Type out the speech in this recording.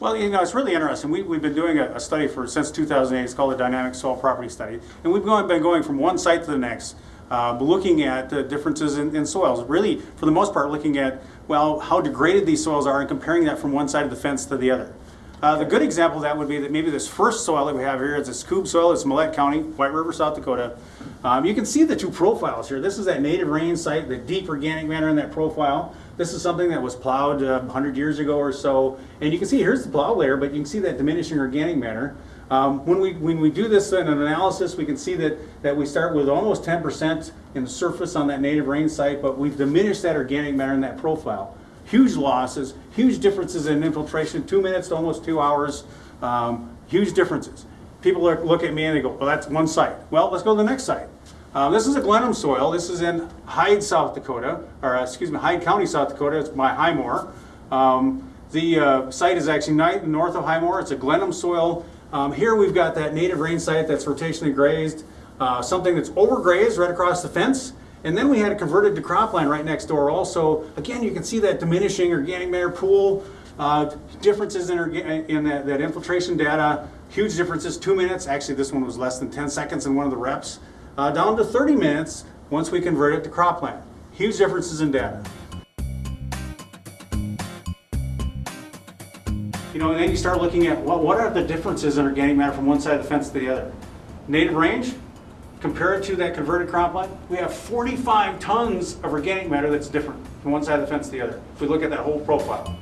Well, you know, it's really interesting. We, we've been doing a, a study for, since 2008, it's called the Dynamic Soil Property Study. And we've gone, been going from one site to the next, uh, looking at the differences in, in soils. Really, for the most part, looking at, well, how degraded these soils are and comparing that from one side of the fence to the other. Uh, the good example of that would be that maybe this first soil that we have here is a Scoob soil. It's Mellette County, White River, South Dakota. Um, you can see the two profiles here. This is that native range site, the deep organic matter in that profile. This is something that was plowed uh, 100 years ago or so. And you can see here's the plow layer, but you can see that diminishing organic matter. Um, when, we, when we do this in an analysis, we can see that, that we start with almost 10% in the surface on that native range site, but we've diminished that organic matter in that profile huge losses, huge differences in infiltration, two minutes to almost two hours, um, huge differences. People look, at me and they go, well, that's one site. Well, let's go to the next site. Uh, this is a Glenham soil. This is in Hyde, South Dakota, or uh, excuse me, Hyde County, South Dakota. It's by Highmore. Um, the uh, site is actually north of Highmore. It's a Glenham soil. Um, here we've got that native range site that's rotationally grazed, uh, something that's overgrazed right across the fence. And then we had it converted to cropland right next door also. Again, you can see that diminishing organic matter pool, uh, differences in, in that, that infiltration data, huge differences, two minutes, actually this one was less than 10 seconds in one of the reps, uh, down to 30 minutes once we convert it to cropland. Huge differences in data. You know, and then you start looking at what, what are the differences in organic matter from one side of the fence to the other. Native range, compare it to that converted cropland, we have 45 tons of organic matter that's different from one side of the fence to the other. If we look at that whole profile.